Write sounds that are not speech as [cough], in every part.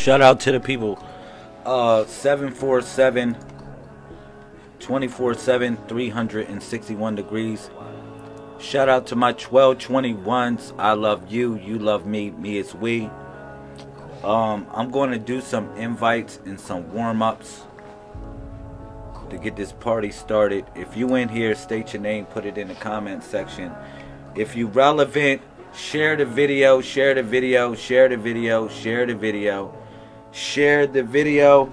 Shout out to the people. Uh, 747 24 7 361 degrees. Shout out to my 1221s. I love you. You love me. Me is we. Um, I'm going to do some invites and some warm ups to get this party started. If you in here, state your name, put it in the comment section. If you relevant, share the video, share the video, share the video, share the video, share the video.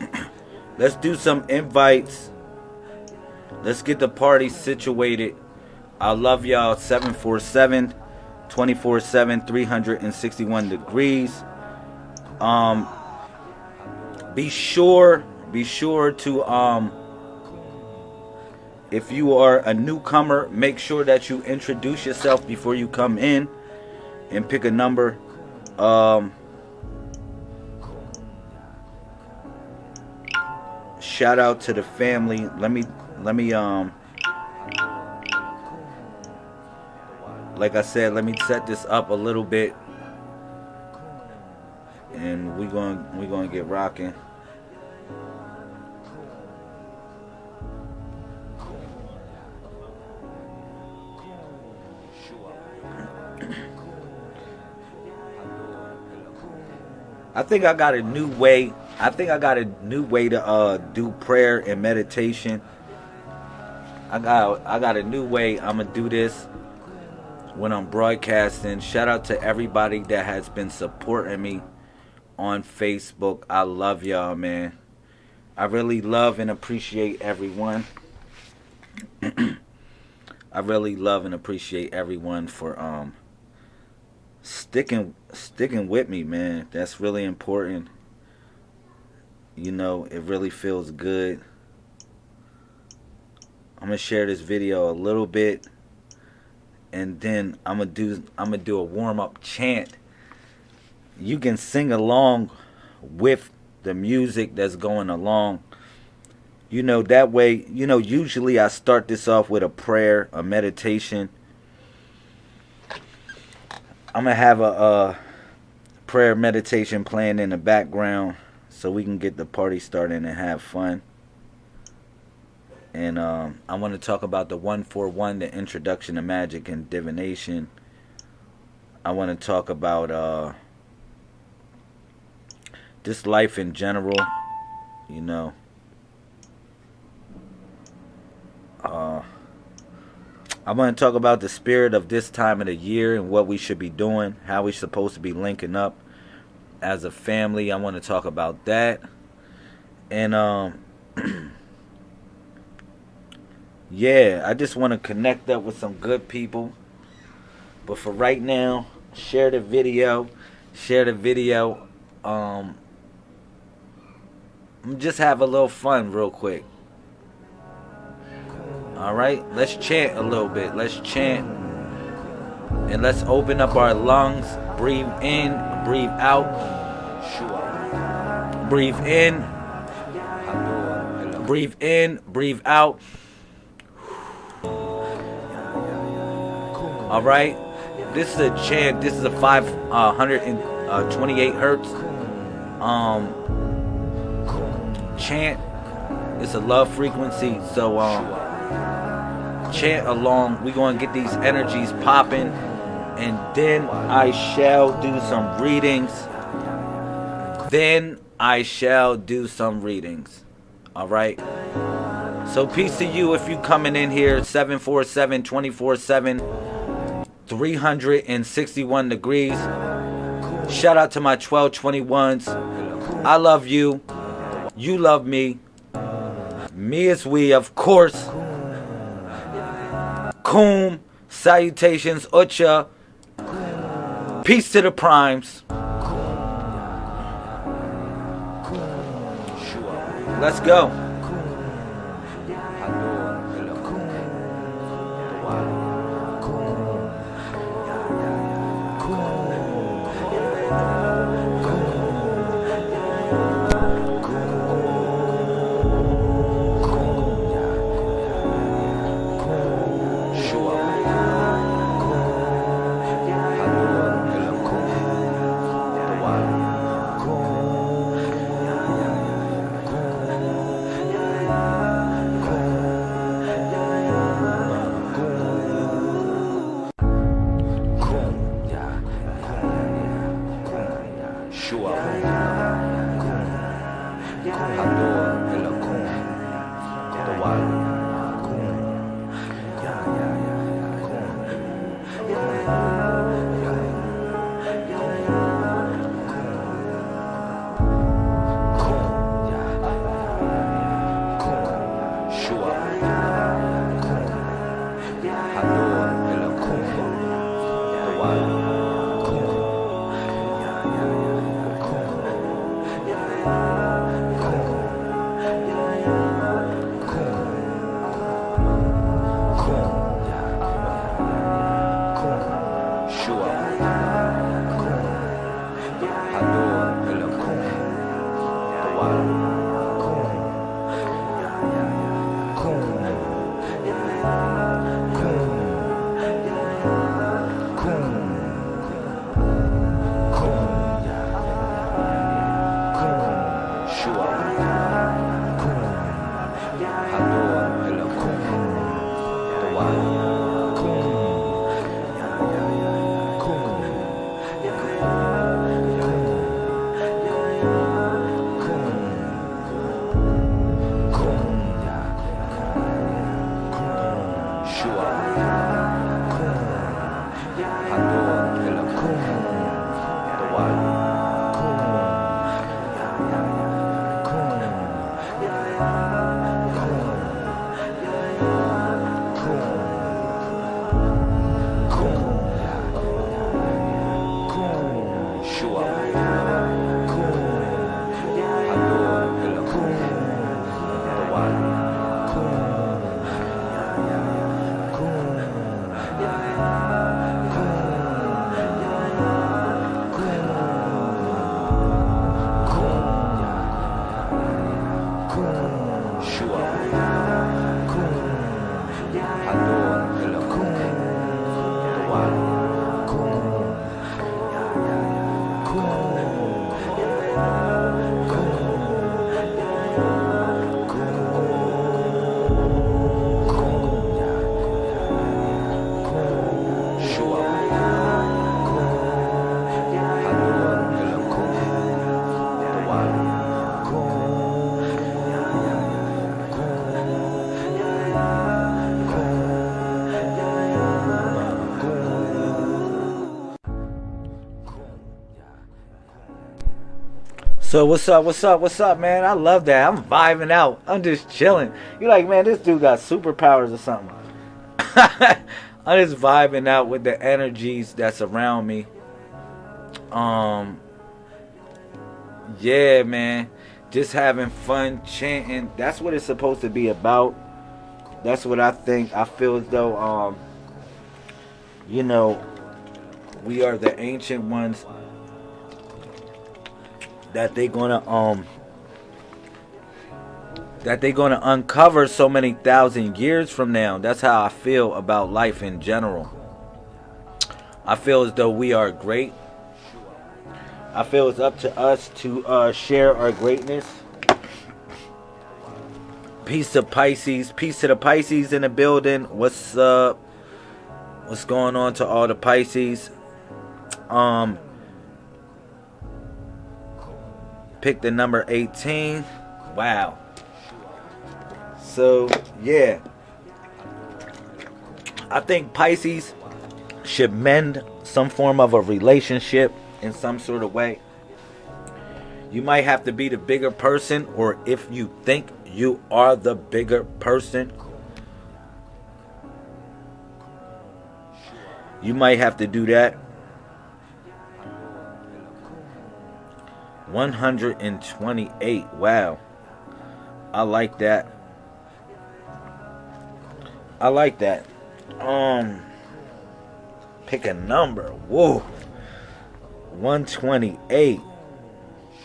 [clears throat] Let's do some invites. Let's get the party situated. I love y'all 747 24 7 361 degrees. Um be sure be sure to um if you are a newcomer, make sure that you introduce yourself before you come in and pick a number. Um, shout out to the family. Let me let me um like I said, let me set this up a little bit and we going we going to get rocking. I think I got a new way. I think I got a new way to uh, do prayer and meditation. I got I got a new way. I'm gonna do this when I'm broadcasting. Shout out to everybody that has been supporting me on Facebook. I love y'all, man. I really love and appreciate everyone. [clears throat] I really love and appreciate everyone for um sticking sticking with me, man. That's really important. You know, it really feels good. I'm gonna share this video a little bit and then I'm gonna do I'm gonna do a warm-up chant. You can sing along with the music that's going along. You know, that way, you know, usually I start this off with a prayer, a meditation I'm gonna have a, a prayer meditation playing in the background so we can get the party started and have fun. And um, I want to talk about the 141, the introduction to magic and divination. I want to talk about uh, just life in general, you know. Uh, I want to talk about the spirit of this time of the year and what we should be doing, how we're supposed to be linking up as a family. I want to talk about that. And um [clears throat] yeah, I just want to connect up with some good people. But for right now, share the video. Share the video. Um just have a little fun real quick. All right, let's chant a little bit. Let's chant. And let's open up our lungs. Breathe in, breathe out. Breathe in. Breathe in, breathe out. All right. This is a chant. This is a 528 uh, hertz um chant. It's a love frequency. So um chant along. We're going to get these energies popping. And then I shall do some readings. Then I shall do some readings. All right. So peace to you if you coming in here 747 24 7 361 degrees. Shout out to my 1221s. I love you. You love me. Me is we, of course. Kum, salutations, Ucha. Peace to the primes. Let's go. So what's up? What's up? What's up, man? I love that. I'm vibing out. I'm just chilling. You're like, man, this dude got superpowers or something. [laughs] I'm just vibing out with the energies that's around me. Um, yeah, man, just having fun chanting. That's what it's supposed to be about. That's what I think. I feel as though, um, you know, we are the ancient ones that they're gonna um that they're gonna uncover so many thousand years from now. That's how I feel about life in general. I feel as though we are great. I feel it's up to us to uh, share our greatness. Peace to Pisces. Peace to the Pisces in the building. What's up? What's going on to all the Pisces? Um, Pick the number 18. Wow. So, yeah. I think Pisces should mend some form of a relationship in some sort of way. You might have to be the bigger person, or if you think you are the bigger person, you might have to do that 128. Wow. I like that. I like that. Um pick a number. Whoa. 128.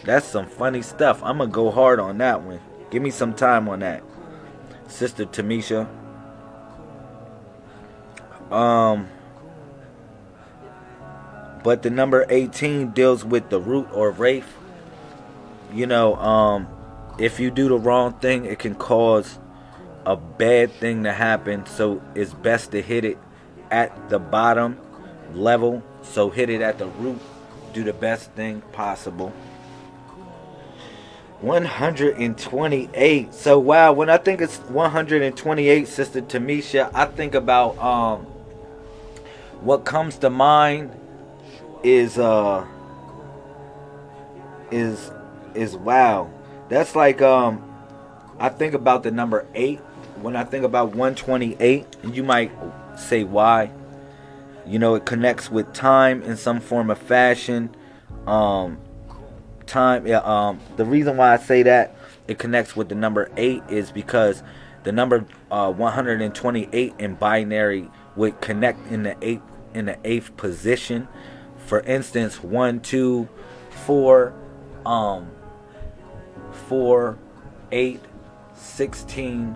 That's some funny stuff. I'm gonna go hard on that one. Give me some time on that. Sister Tamisha. Um but the number 18 deals with the root or wraith you know, um, if you do the wrong thing, it can cause a bad thing to happen. So it's best to hit it at the bottom level. So hit it at the root. Do the best thing possible. 128. So wow, when I think it's 128, Sister Tamisha, I think about um what comes to mind is uh is is wow. That's like um I think about the number 8 when I think about 128, and you might say why. You know, it connects with time in some form of fashion. Um time yeah, um the reason why I say that it connects with the number 8 is because the number uh 128 in binary would connect in the 8th in the 8th position. For instance, one, two, four. um 4 8 16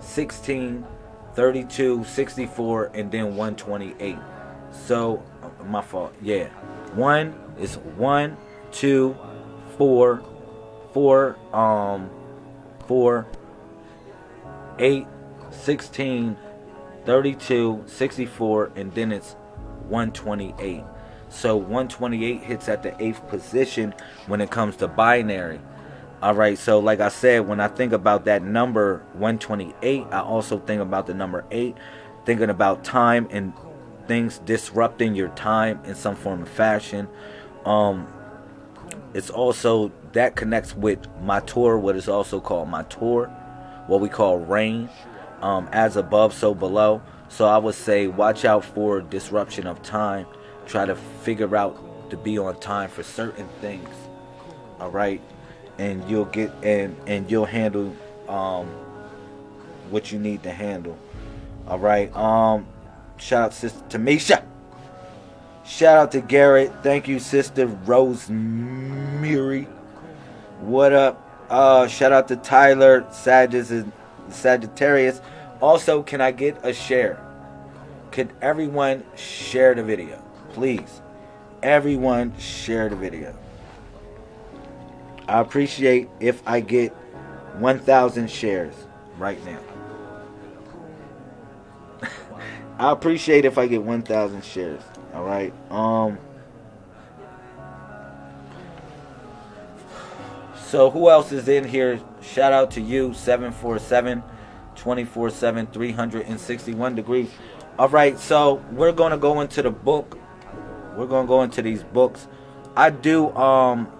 16 32 64 and then 128 so my fault. Yeah. One is one two four four um four eight 16 32 64 and then it's 128 so 128 hits at the eighth position when it comes to binary all right, so like I said, when I think about that number 128, I also think about the number 8, thinking about time and things disrupting your time in some form of fashion. Um, it's also that connects with Matur, what is also called my tour, what we call rain, um, as above, so below. So I would say watch out for disruption of time. Try to figure out to be on time for certain things. All right and you'll get and and you'll handle um what you need to handle. All right um shout out sister tamisha. Shout out to garrett. Thank you sister rosemary. What up? Uh shout out to tyler sagittarius also can i get a share? Could everyone share the video? Please. Everyone share the video I appreciate if I get 1,000 shares right now. [laughs] I appreciate if I get 1,000 shares. All right. Um. So who else is in here? Shout out to you, 747 24 7 361 degrees. All right. So we're going to go into the book. We're going to go into these books. I do um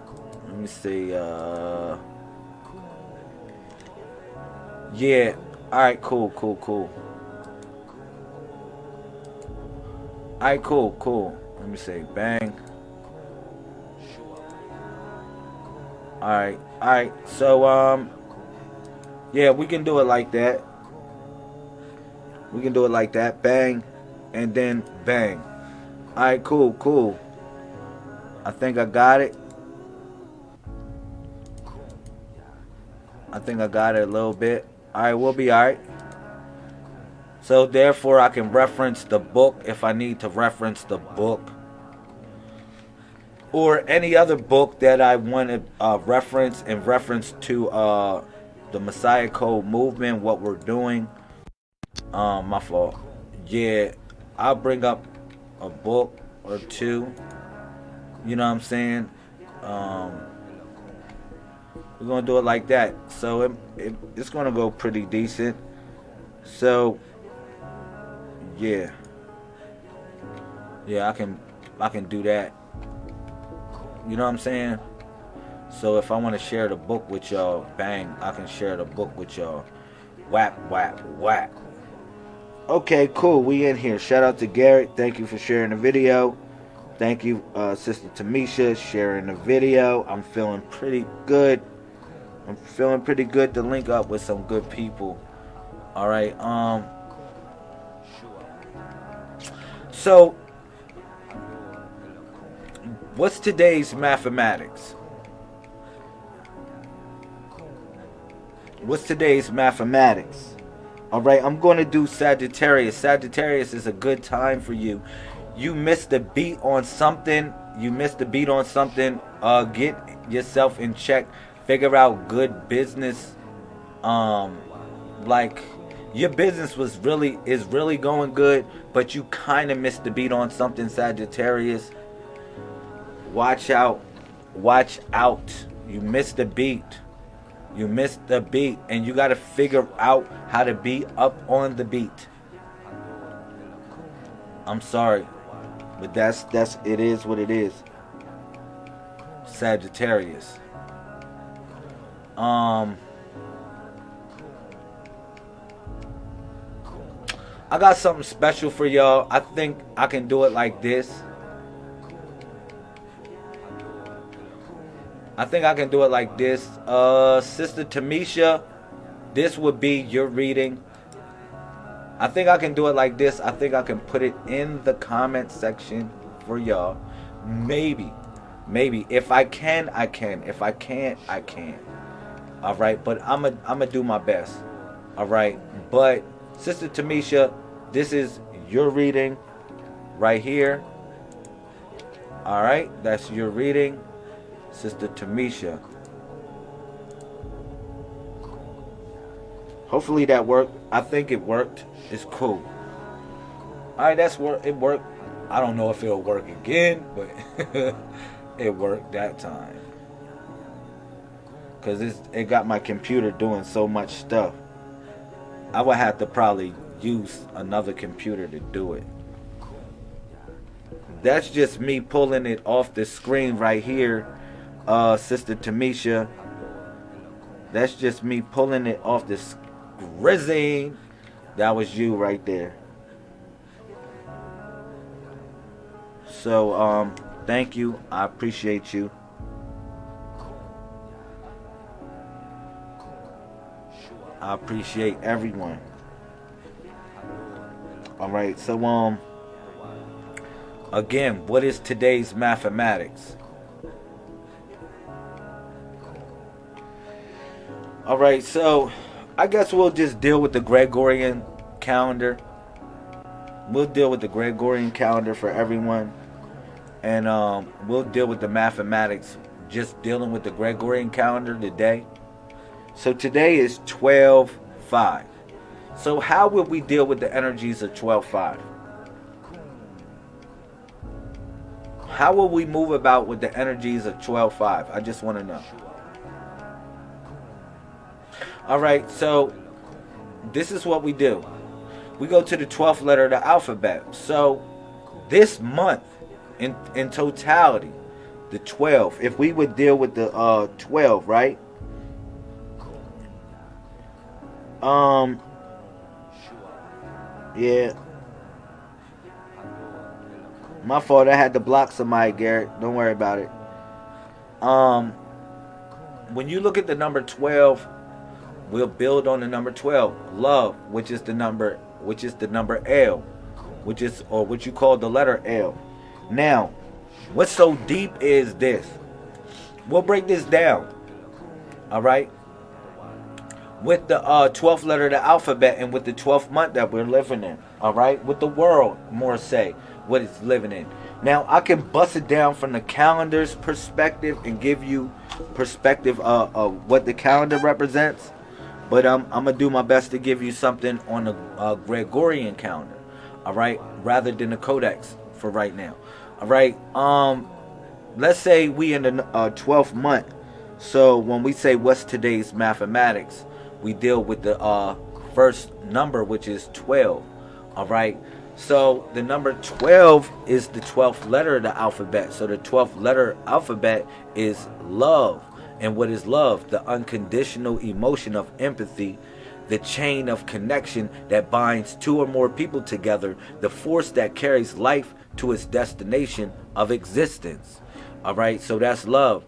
let me see. Uh, yeah. All right. Cool. Cool. Cool. All right. Cool. Cool. Let me see. Bang. All right. All right. So um. Yeah, we can do it like that. We can do it like that. Bang. And then bang. Alright, cool, cool. I think I got it. I think I got it a little bit. Alright, we'll be alright. So therefore I can reference the book if I need to reference the book. Or any other book that I want to uh, reference in reference to uh, the Messiah Code movement, what we're doing. Um, my fault. Yeah, I'll bring up a book or two. You know what I'm saying? Um, we're gonna do it like that. So it, it, it's gonna go pretty decent. So yeah. Yeah I can I can do that. You know what I'm saying? So if I want to share the book with y'all bang I can share the book with y'all. Whap whap whap okay cool. We in here. Shout out to Garrett. Thank you for sharing the video. Thank you uh, sister Tamisha sharing the video. I'm feeling pretty good I'm feeling pretty good to link up with some good people. All right. Um. So, what's today's mathematics? What's today's mathematics? All right, I'm going to do Sagittarius. Sagittarius is a good time for you. You missed the beat on something. You missed the beat on something. Uh, get yourself in check figure out good business um like your business was really is really going good but you kind of missed the beat on something Sagittarius watch out watch out you missed the beat You missed the beat, and you got to figure out how to be up on the beat. I'm sorry, but that's that's it is what it is. Sagittarius. Um. I got something special for y'all. I think I can do it like this. I think I can do it like this. Uh, Sister Tamisha, this would be your reading. I think I can do it like this. I think I can put it in the comment section for y'all. Maybe. Maybe. If I can, I can. If I can't, I can't. Alright, but I'm going I'm to do my best. Alright, but Sister Tamisha, this is your reading right here. Alright, that's your reading. Sister Tamisha. Hopefully that worked. I think it worked. It's cool. Alright, that's work. It worked. I don't know if it'll work again, but [laughs] it worked that time. Cause it's it got my computer doing so much stuff. I would have to probably use another computer to do it. That's just me pulling it off the screen right here uh, Sister Tamisha. That's just me pulling it off the screen. That was you right there. So, um, thank you. I appreciate you. I appreciate everyone. All right, so um again, what is today's mathematics? All right, so I guess we'll just deal with the Gregorian calendar. We'll deal with the Gregorian calendar for everyone. And um, we'll deal with the mathematics, just dealing with the Gregorian calendar today. So today is 12 5. So, how will we deal with the energies of 12 5? How will we move about with the energies of 12 5? I just want to know. All right, so this is what we do. We go to the 12th letter of the alphabet. So this month, in in totality, the 12. If we would deal with the uh 12, right? Um. Yeah. My fault. I had to block somebody, Garrett. Don't worry about it. Um. When you look at the number 12 we'll build on the number 12 love which is the number which is the number l which is or what you call the letter l now what's so deep is this we'll break this down all right with the uh, 12th letter of the alphabet and with the 12th month that we're living in all right with the world more say what it's living in now I can bust it down from the calendar's perspective and give you perspective uh, of what the calendar represents but um, I'm gonna do my best to give you something on the uh, Gregorian calendar, all right, rather than the Codex for right now. All right. Um, let's say we in the uh, 12th month. So when we say what's today's mathematics, we deal with the uh, first number, which is 12. All right. So the number 12 is the 12th letter of the alphabet. So the 12th letter alphabet is love. And what is love? The unconditional emotion of empathy, the chain of connection that binds two or more people together, the force that carries life to its destination of existence. All right, so that's love.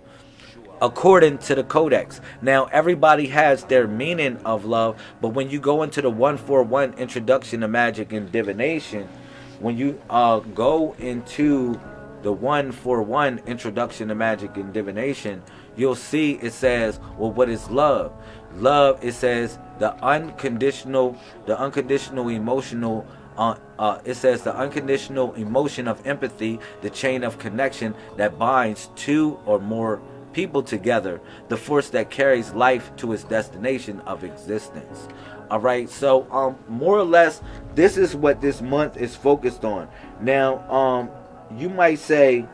According to the Codex. Now, everybody has their meaning of love, but when you go into the 141 Introduction to Magic and Divination, when you uh, go into the 141 Introduction to Magic and Divination, you'll see it says, well, what is love? Love, it says the unconditional, the unconditional emotional uh, uh, it says the unconditional emotion of empathy, the chain of connection that binds two or more people together, the force that carries life to its destination of existence. All right, so um, more or less, this is what this month is focused on. Now, um, you might say,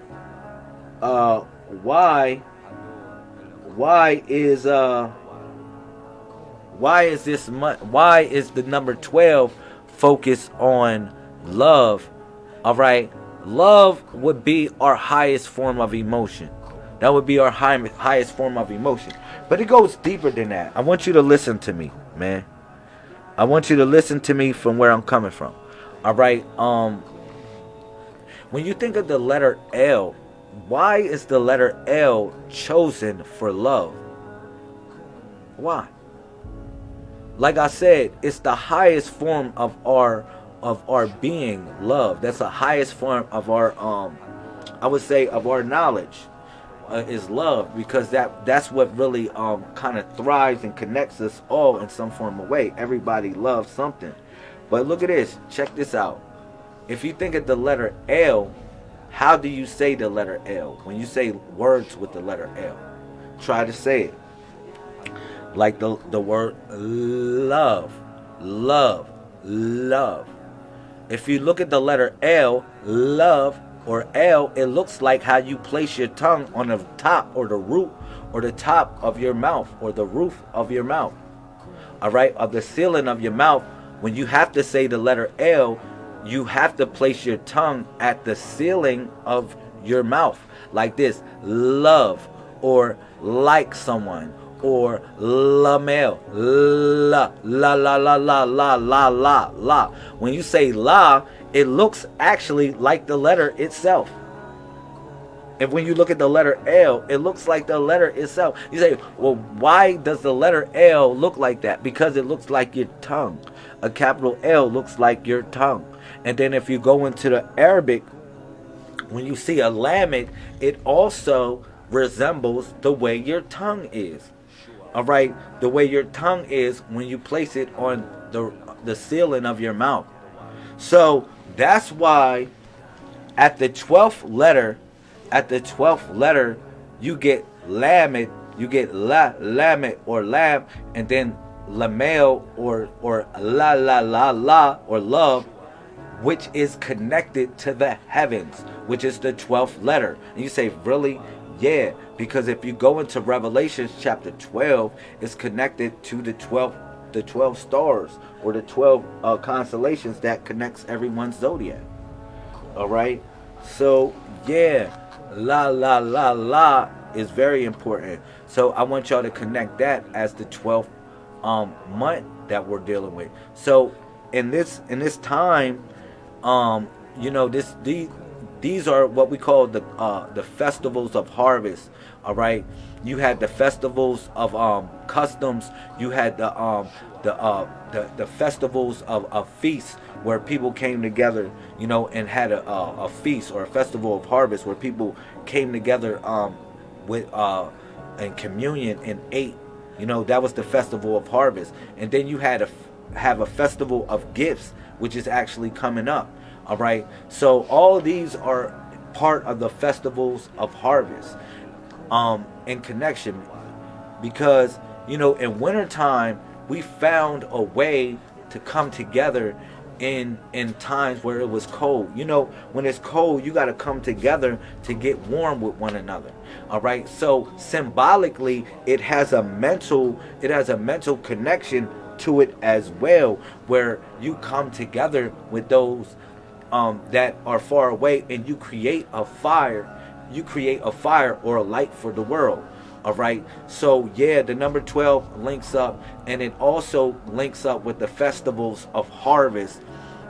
uh, why why is uh why is this month why is the number 12 focused on love all right love would be our highest form of emotion that would be our high, highest form of emotion. But it goes deeper than that. I want you to listen to me man. I want you to listen to me from where i'm coming from. All right um when you think of the letter l why is the letter l chosen for love? Why? Like I said, it's the highest form of our of our being, love. That's the highest form of our um I would say of our knowledge uh, is love because that that's what really um kind of thrives and connects us all in some form of way. Everybody loves something. But look at this. Check this out. If you think of the letter L, how do you say the letter L? When you say words with the letter L, try to say it like the, the word love, love, love. If you look at the letter L, love, or L, it looks like how you place your tongue on the top or the root or the top of your mouth or the roof of your mouth. All right, of the ceiling of your mouth. When you have to say the letter L, you have to place your tongue at the ceiling of your mouth like this love or like someone or la male. La, la, la, la, la, la, la, la, la. When you say la, it looks actually like the letter itself. And when you look at the letter L, it looks like the letter itself. You say, well, why does the letter L look like that? Because it looks like your tongue. A capital L looks like your tongue. And then if you go into the Arabic, when you see a lamed, it also resembles the way your tongue is all right? The way your tongue is when you place it on the the ceiling of your mouth. So that's why at the 12th letter at the 12th letter you get lamed you get la lamed or lam and then lamel or or la la la la or love which is connected to the heavens which is the 12th letter. And you say really yeah, because if you go into Revelations chapter 12, it's connected to the 12 the 12 stars or the 12 uh, constellations that connects everyone's zodiac. All right? So, yeah, la la la la is very important. So, I want y'all to connect that as the 12th um month that we're dealing with. So, in this in this time um you know this these these are what we call the uh, the festivals of harvest. All right, you had the festivals of um, customs. You had the um, the, uh, the the festivals of, feasts where people came together, you know, and had a, a, a feast or a festival of harvest where people came together um, with uh, and communion and ate. You know, that was the festival of harvest. And then you had a have a festival of gifts, which is actually coming up. All right. So all these are part of the festivals of harvest um, in connection. Because, you know, in wintertime, we found a way to come together in in times where it was cold. You know when it's cold you got to come together to get warm with one another. All right? So symbolically it has a mental it has a mental connection to it as well where you come together with those um, that are far away and you create a fire. You create a fire or a light for the world all right? So yeah the number 12 links up and it also links up with the festivals of harvest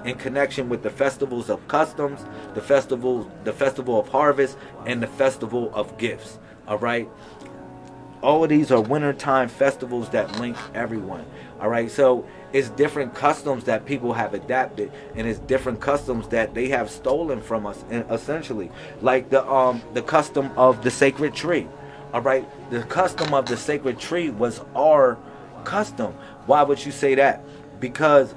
in connection with the festivals of customs the festival the festival of harvest and the festival of gifts all right? All of these are wintertime festivals that link everyone all right? So it's different customs that people have adapted and it's different customs that they have stolen from us essentially. Like the um the custom of the sacred tree all right the custom of the sacred tree was our custom. Why would you say that? Because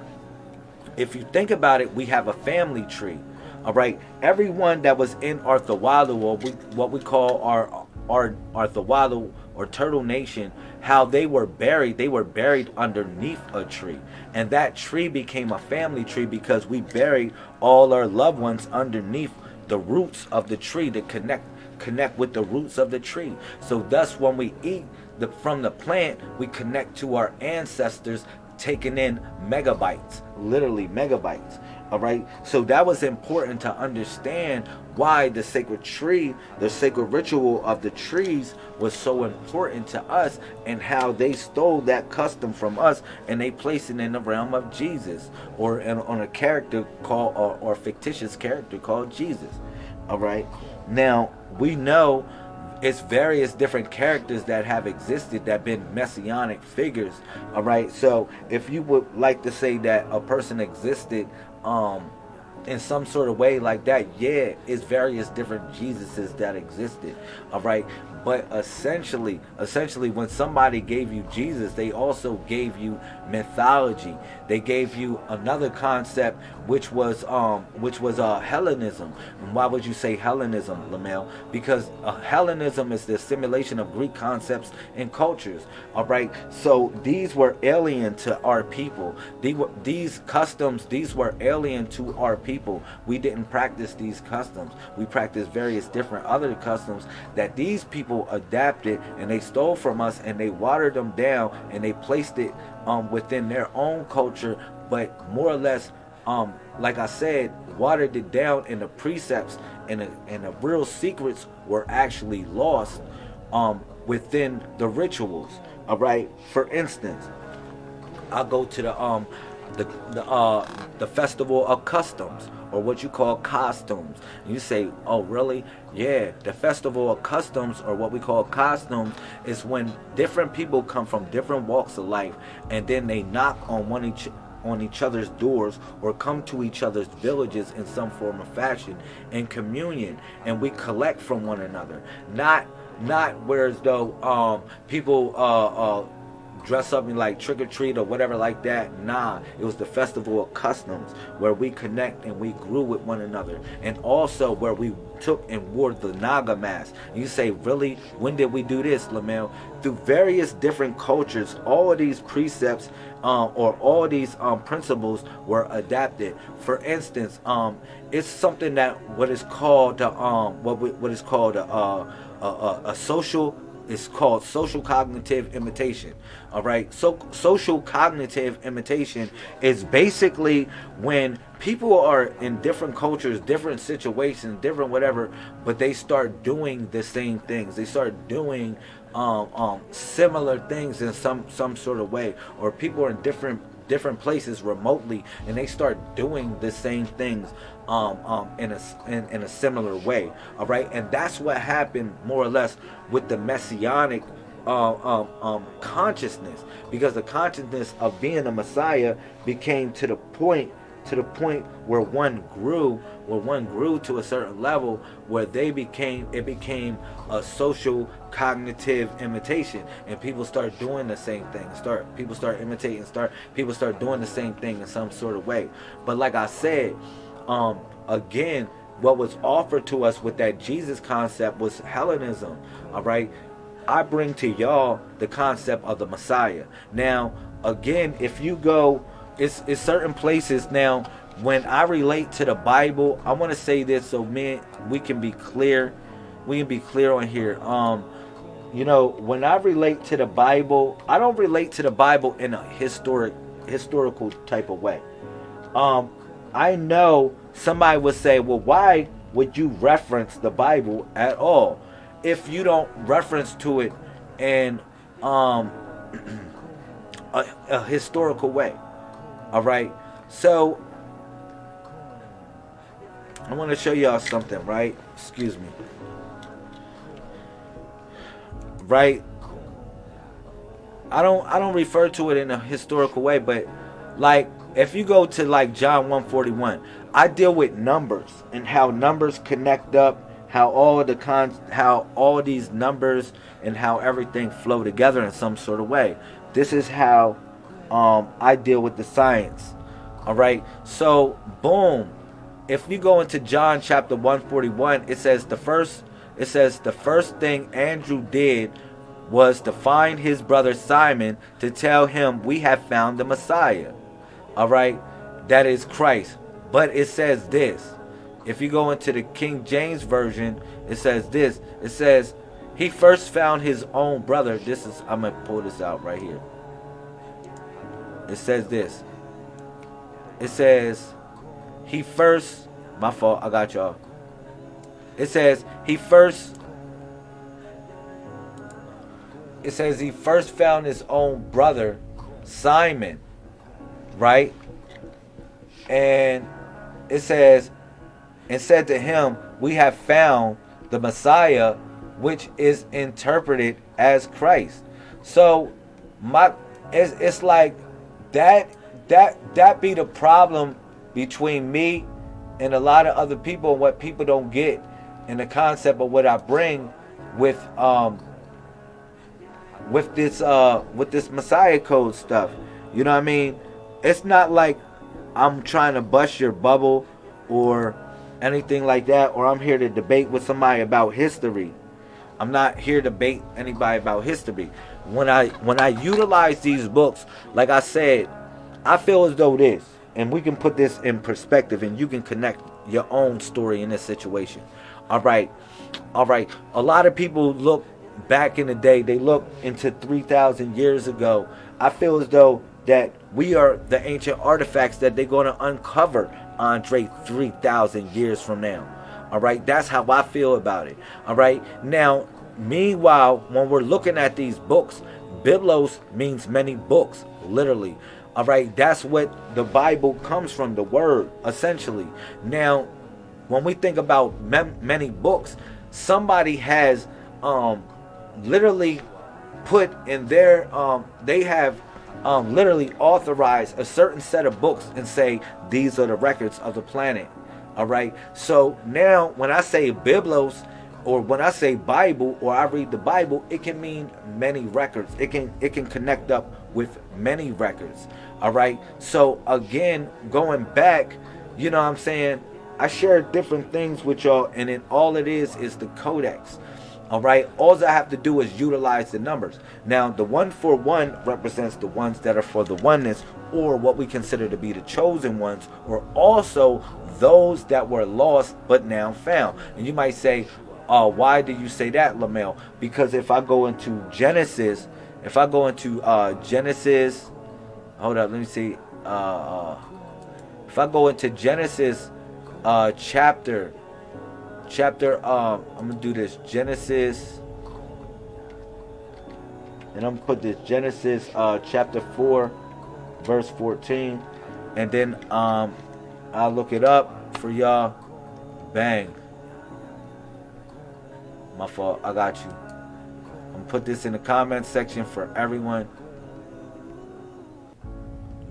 if you think about it we have a family tree all right everyone that was in Arthawalu or we, what we call our our Arthawalu or turtle nation how they were buried they were buried underneath a tree and that tree became a family tree because we buried all our loved ones underneath the roots of the tree to connect connect with the roots of the tree so thus when we eat the from the plant we connect to our ancestors taking in megabytes, literally megabytes. All right. So that was important to understand why the sacred tree, the sacred ritual of the trees was so important to us and how they stole that custom from us and they placed it in the realm of Jesus or in, on a character called or, or fictitious character called Jesus. All right. Now we know it's various different characters that have existed that been messianic figures all right so if you would like to say that a person existed um in some sort of way like that yeah it's various different jesuses that existed all right? But essentially essentially when somebody gave you jesus they also gave you mythology. They gave you another concept which was um which was uh hellenism. And why would you say hellenism lamel? Because uh, hellenism is the assimilation of greek concepts and cultures. All right? So these were alien to our people. Were these customs these were alien to our people. We didn't practice these customs. We practiced various different other customs that these people adapted and they stole from us and they watered them down and they placed it um, within their own culture, but more or less, um, like I said, watered it down in the precepts and the, and the real secrets were actually lost um, within the rituals. All right. For instance, I'll go to the um the the uh the festival of customs or what you call costumes. And you say, oh, really? Yeah, the festival of customs or what we call costumes is when different people come from different walks of life and then they knock on one each on each other's doors or come to each other's villages in some form of fashion in communion and we collect from one another. Not not whereas though um, people uh, uh, dress up in like trick or treat or whatever like that. Nah, it was the festival of customs where we connect and we grew with one another, and also where we took and wore the Naga mask. And you say, really? When did we do this, Lamel? Through various different cultures, all of these precepts um, or all these um, principles were adapted. For instance, um, it's something that what is called uh, um, what what is called a, a, a, a social it's called social cognitive imitation. All right. So social cognitive imitation is basically when people are in different cultures, different situations, different whatever, but they start doing the same things. They start doing um, um, similar things in some some sort of way, or people are in different different places remotely and they start doing the same things um, um, in a in, in a similar way all right and that's what happened more or less with the messianic uh, um, um, consciousness because the consciousness of being a messiah became to the point to the point where one grew where one grew to a certain level where they became it became a social cognitive imitation. And people start doing the same thing. Start people start imitating start people start doing the same thing in some sort of way. But like i said um again what was offered to us with that jesus concept was hellenism all right i bring to y'all the concept of the messiah now again if you go it's, it's certain places now when I relate to the Bible, I want to say this so man, we can be clear. We can be clear on here. Um, you know, when I relate to the Bible, I don't relate to the Bible in a historic, historical type of way. Um, I know somebody would say, well, why would you reference the Bible at all if you don't reference to it in um, [clears throat] a, a historical way? All right. So I want to show y'all something, right? Excuse me. Right? I don't I don't refer to it in a historical way, but like if you go to like John 141, I deal with numbers and how numbers connect up, how all the cons how all these numbers and how everything flow together in some sort of way. This is how um, I deal with the science. All right. So, boom. If you go into John chapter 141, it says the first it says the first thing Andrew did was to find his brother Simon to tell him we have found the Messiah. All right? That is Christ. But it says this. If you go into the King James version, it says this. It says he first found his own brother. This is I'm gonna pull this out right here. It says this. It says he first my fault, I got y'all. It says he first it says he first found his own brother, Simon, right? And it says, and said to him, We have found the Messiah, which is interpreted as Christ. So my it's, it's like that that that be the problem between me and a lot of other people and what people don't get in the concept of what I bring with um with this uh with this Messiah code stuff. You know what I mean? It's not like I'm trying to bust your bubble or anything like that or I'm here to debate with somebody about history. I'm not here to debate anybody about history. When I when I utilize these books, like I said, I feel as though this and we can put this in perspective and you can connect your own story in this situation. All right. All right. A lot of people look back in the day, they look into 3,000 years ago. I feel as though that we are the ancient artifacts that they're going to uncover, Andre, 3,000 years from now. All right. That's how I feel about it. All right. Now, meanwhile, when we're looking at these books, Biblos means many books, literally. All right, that's what the Bible comes from, the word, essentially. Now, when we think about many books, somebody has um, literally put in their, um, they have um, literally authorize a certain set of books and say, these are the records of the planet. All right, so now when I say Biblos, or when I say Bible or I read the Bible, it can mean many records. It can it can connect up with many records. All right. So again, going back, you know what I'm saying? I share different things with y'all, and then all it is is the codex. All right. All I have to do is utilize the numbers. Now, the one for one represents the ones that are for the oneness, or what we consider to be the chosen ones, or also those that were lost but now found. And you might say, uh, why do you say that, Lamel? Because if I go into Genesis, if I go into uh, Genesis, hold up, let me see. Uh, uh, if I go into Genesis uh, chapter, chapter, um, I'm gonna do this Genesis, and I'm gonna put this Genesis uh, chapter four, verse 14, and then um, I'll look it up for y'all. Bang. My fault. I got you. I'm to put this in the comment section for everyone.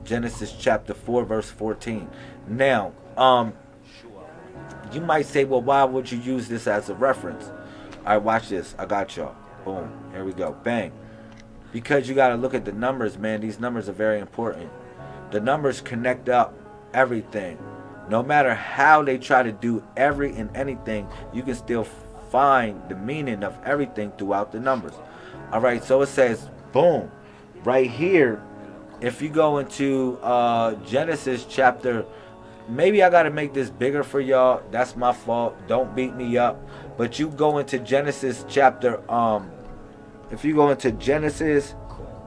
Genesis chapter 4 verse 14. Now, um you might say, well, why would you use this as a reference? All right, watch this. I got y'all. Boom. Here we go. Bang. Because you got to look at the numbers, man. These numbers are very important. The numbers connect up everything. No matter how they try to do every and anything, you can still find the meaning of everything throughout the numbers. All right, so it says, boom, right here. If you go into uh, Genesis chapter, maybe I got to make this bigger for y'all. That's my fault. Don't beat me up. But you go into Genesis chapter, um, if you go into Genesis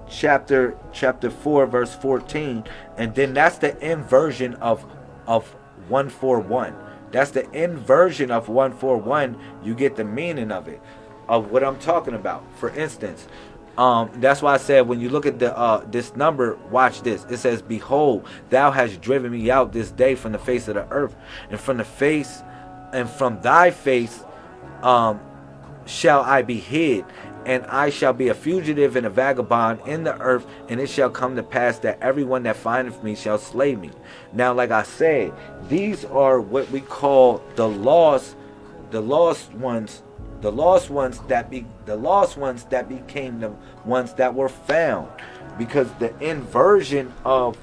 chapter chapter 4 verse 14 and then that's the inversion of of 141 that's the inversion of 141. You get the meaning of it, of what I'm talking about. For instance, um, that's why I said when you look at the uh, this number, watch this. It says, "Behold, thou hast driven me out this day from the face of the earth, and from the face, and from thy face, um, shall I be hid, and I shall be a fugitive and a vagabond in the earth, and it shall come to pass that everyone that findeth me shall slay me. Now, like I said, these are what we call the lost, the lost ones, the lost ones that be the lost ones that became the ones that were found, because the inversion of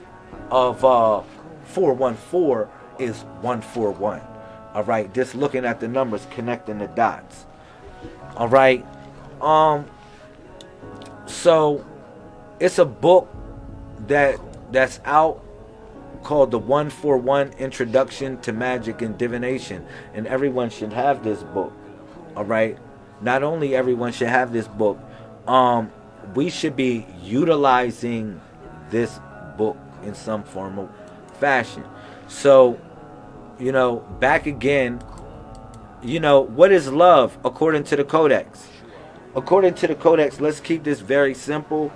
of uh 414 is 141. All right, just looking at the numbers, connecting the dots. All right, um, so it's a book that that's out called the 141 Introduction to Magic and Divination, and everyone should have this book. All right, not only everyone should have this book, um, we should be utilizing this book in some form of fashion. So, you know, back again, you know, what is love according to the Codex? According to the Codex, let's keep this very simple.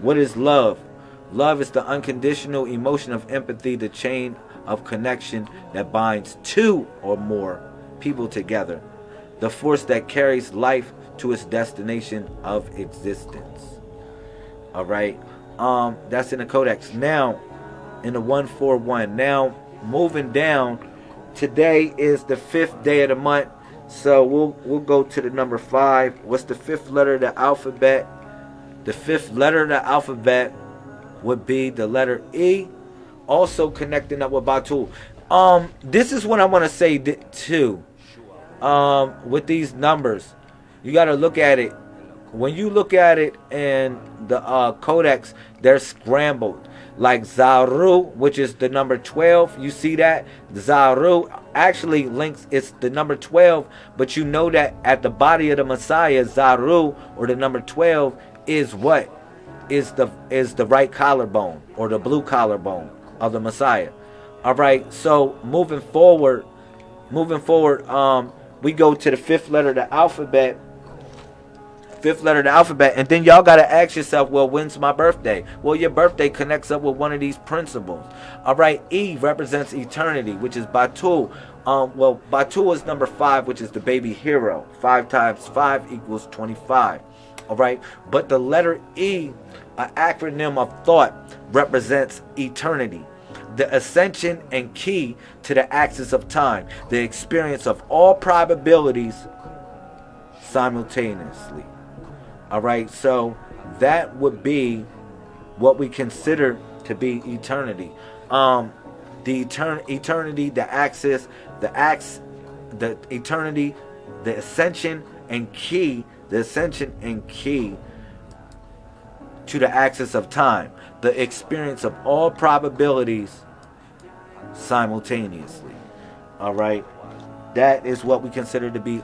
What is love? Love is the unconditional emotion of empathy, the chain of connection that binds two or more people together, the force that carries life to its destination of existence. All right, um, that's in the Codex. Now, in the 141. Now, moving down, today is the fifth day of the month. So we'll we'll go to the number five. What's the fifth letter of the alphabet? The fifth letter of the alphabet would be the letter E. Also connecting up with Batu. Um, this is what I want to say too. Um, with these numbers, you got to look at it. When you look at it in the uh, codex, they're scrambled. Like Zaru, which is the number 12. You see that? Zaru actually links, it's the number 12, but you know that at the body of the Messiah, Zaru, or the number 12, is what? Is the is the right collarbone or the blue collarbone of the Messiah. All right. So moving forward, moving forward, um, we go to the fifth letter of the alphabet. Fifth letter of the alphabet, and then y'all gotta ask yourself, well, when's my birthday? Well, your birthday connects up with one of these principles. All right, E represents eternity, which is Batu. Um, well, Batu is number five, which is the baby hero. Five times five equals 25 all right but the letter e an acronym of thought represents eternity the ascension and key to the axis of time the experience of all probabilities simultaneously. All right so that would be what we consider to be eternity. Um the etern- eternity the axis the ax the eternity the ascension and key the ascension and key to the axis of time, the experience of all probabilities simultaneously. All right, that is what we consider to be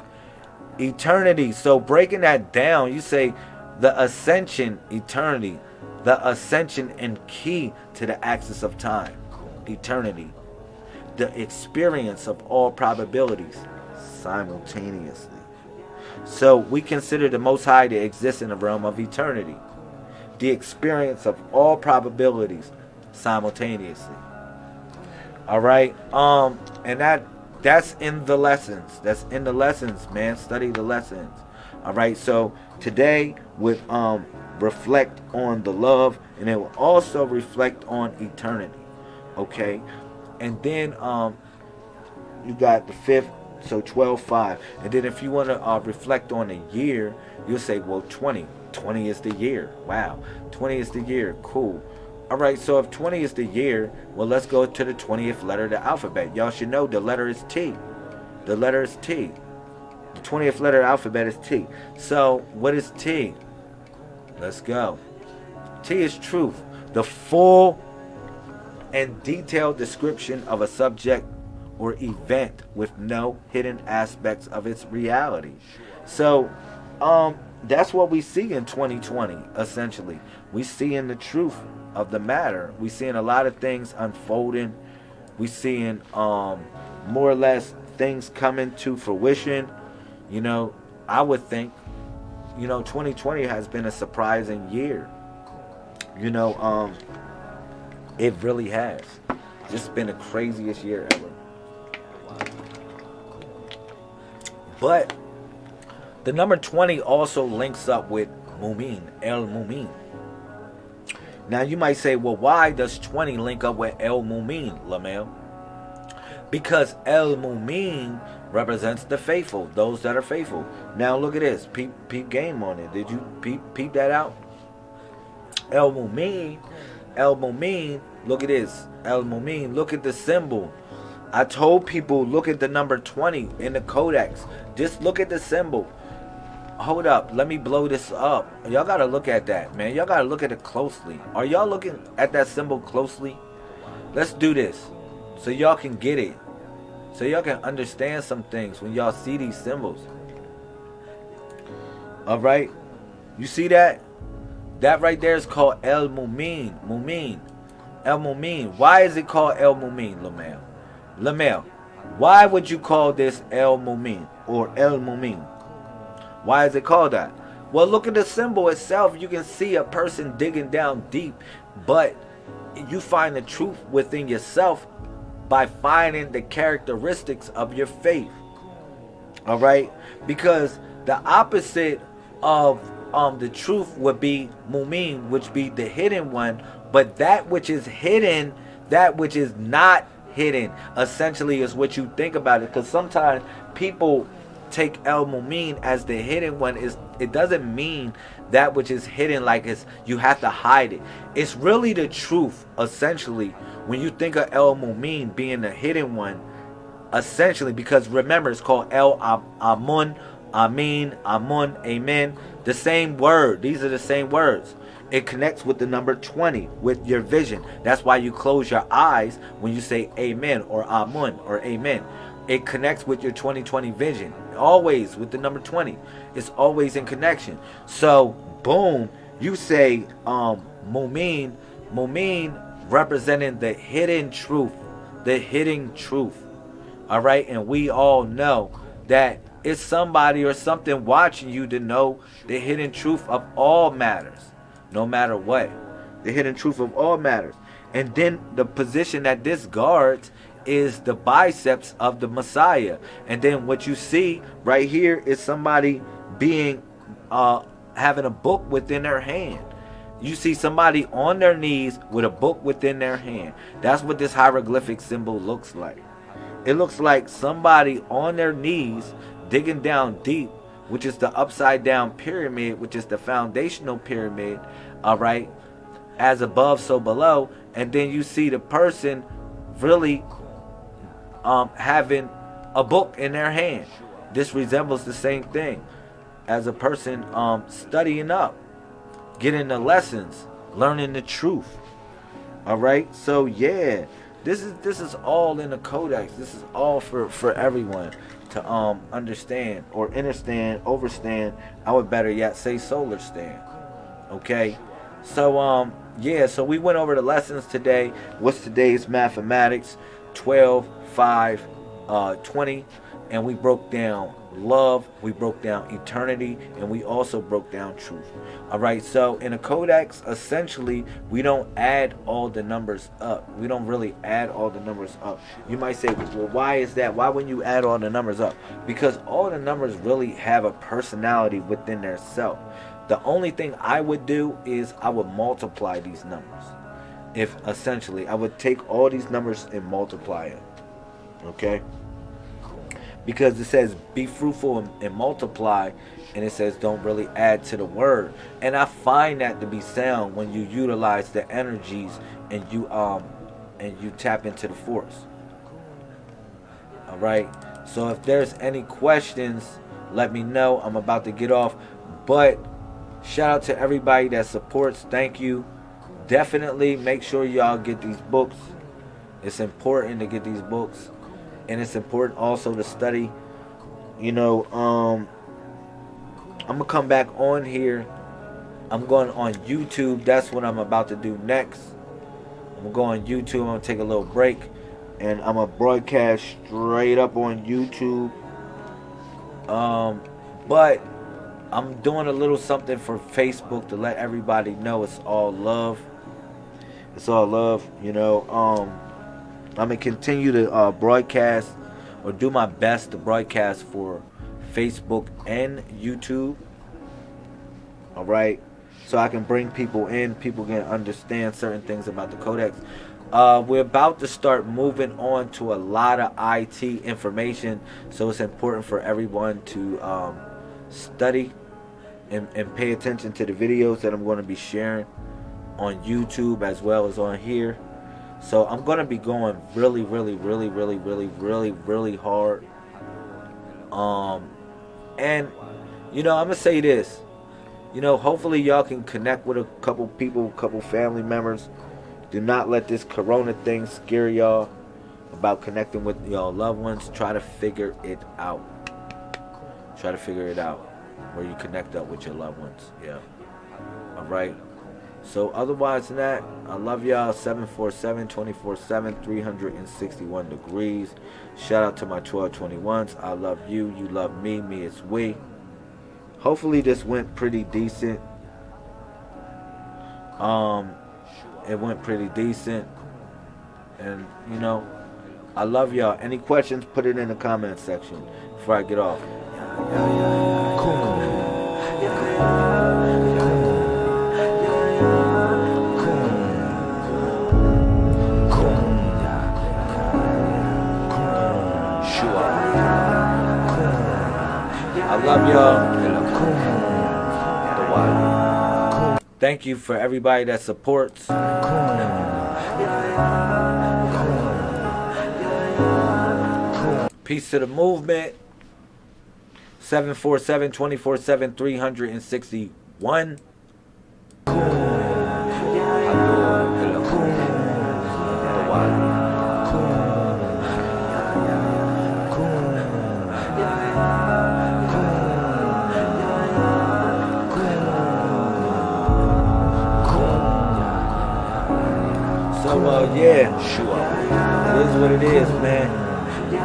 eternity. So, breaking that down, you say the ascension, eternity, the ascension and key to the axis of time, eternity, the experience of all probabilities simultaneously. So we consider the Most High to exist in the realm of eternity, the experience of all probabilities simultaneously. All right, um, and that that's in the lessons. That's in the lessons, man. Study the lessons. All right, so today would um reflect on the love, and it will also reflect on eternity. Okay, and then um you got the fifth so 12, 5. And then if you want to uh, reflect on a year, you'll say, well, 20. 20 is the year. Wow. 20 is the year. Cool. All right, so if 20 is the year, well, let's go to the 20th letter of the alphabet. Y'all should know the letter is T. The letter is T. The 20th letter of the alphabet is T. So, what is T? Let's go. T is truth. The full and detailed description of a subject or event with no hidden aspects of its reality. So, um, that's what we see in 2020, essentially. We see in the truth of the matter. We seeing a lot of things unfolding. We seeing um, more or less things coming to fruition. You know, I would think, you know, 2020 has been a surprising year. You know, um, it really has. Just been the craziest year ever. But the number 20 also links up with Mumin, El Mumin. Now you might say, well, why does 20 link up with El Mumin, Lamel? Because El Mumin represents the faithful, those that are faithful. Now look at this. Peep, peep game on it. Did you peep, peep that out? El Mumin, El Mumin, look at this. El Mumin, look at the symbol. I told people look at the number 20 in the codex. Just look at the symbol. Hold up, let me blow this up. Y'all gotta look at that, man. Y'all gotta look at it closely. Are y'all looking at that symbol closely? Let's do this so y'all can get it. So y'all can understand some things when y'all see these symbols. All right, you see that? That right there is called El Mumin. Mumin. El Mumin. Why is it called El Mumin, Lamel? Lamel. Why would you call this El Mumin or El Mumin? Why is it called that? Well, look at the symbol itself. You can see a person digging down deep, but you find the truth within yourself by finding the characteristics of your faith. All right? Because the opposite of um the truth would be mumin, which be the hidden one, but that which is hidden, that which is not hidden, essentially is what you think about it. Because sometimes people take El Mumin as the hidden one is it doesn't mean that which is hidden like it's you have to hide it. It's really the truth essentially when you think of El Mumin being the hidden one essentially because remember it's called El Amun Amin Amun Amen the same word these are the same words. It connects with the number 20 with your vision. That's why you close your eyes when you say amen or amun or amen. It connects with your 2020 vision always with the number 20 it's always in connection. So boom you say um mumin mumin representing the hidden truth the hidden truth. All right? And we all know that it's somebody or something watching you to know the hidden truth of all matters no matter what. The hidden truth of all matters. And then the position that this guards is the biceps of the Messiah. And then what you see right here is somebody being uh having a book within their hand. You see somebody on their knees with a book within their hand. That's what this hieroglyphic symbol looks like. It looks like somebody on their knees digging down deep, which is the upside down pyramid, which is the foundational pyramid, all right? As above, so below. And then you see the person really um, having a book in their hand. This resembles the same thing as a person um, studying up, getting the lessons, learning the truth. All right, so yeah, this is this is all in the codex. This is all for for everyone to um understand or understand, overstand. I would better yet say solar stand. Okay, so um yeah, so we went over the lessons today. What's today's mathematics? 12 5, uh, 20, and we broke down love, we broke down eternity, and we also broke down truth. All right, so in a codex, essentially, we don't add all the numbers up. We don't really add all the numbers up. You might say, well, why is that? Why wouldn't you add all the numbers up? Because all the numbers really have a personality within their self. The only thing I would do is I would multiply these numbers. If essentially, I would take all these numbers and multiply them. Okay? Because it says be fruitful and, and multiply, and it says don't really add to the word. And I find that to be sound when you utilize the energies and you um and you tap into the force. All right. So if there's any questions, let me know. I'm about to get off, but shout out to everybody that supports. Thank you. Definitely make sure y'all get these books. It's important to get these books. And it's important also to study you know um i'm gonna come back on here. I'm going on youtube. That's what i'm about to do next. I'm gonna go on youtube. I'm gonna take a little break. And i'm gonna broadcast straight up on youtube. Um but i'm doing a little something for facebook to let everybody know it's all love it's all love you know um I'm gonna continue to uh, broadcast or do my best to broadcast for Facebook and YouTube. All right, so I can bring people in. People can understand certain things about the Codex. Uh, we're about to start moving on to a lot of IT information, so it's important for everyone to um, study and, and pay attention to the videos that I'm going to be sharing on YouTube as well as on here. So I'm going to be going really, really, really, really, really, really, really hard. Um, and, you know, I'm going to say this. You know, hopefully y'all can connect with a couple people, a couple family members. Do not let this corona thing scare y'all about connecting with y'all loved ones. Try to figure it out. Try to figure it out. where you connect up with your loved ones. Yeah. All right. So otherwise than that, I love y'all. 747 24 7 361 degrees. Shout out to my 1221s. I love you. You love me. Me it's we. Hopefully this went pretty decent. Um it went pretty decent. And you know, I love y'all. Any questions, put it in the comment section before I get off. Love y'all. Thank you for everybody that supports. Peace to the movement. 747 24 7 361.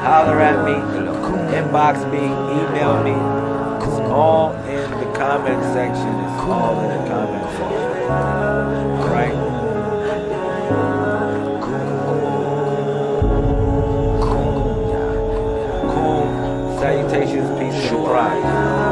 Holler at me, inbox me, email me. It's all in the comment section. It's all in the comment section. Cool. Salutations, peace, and pride.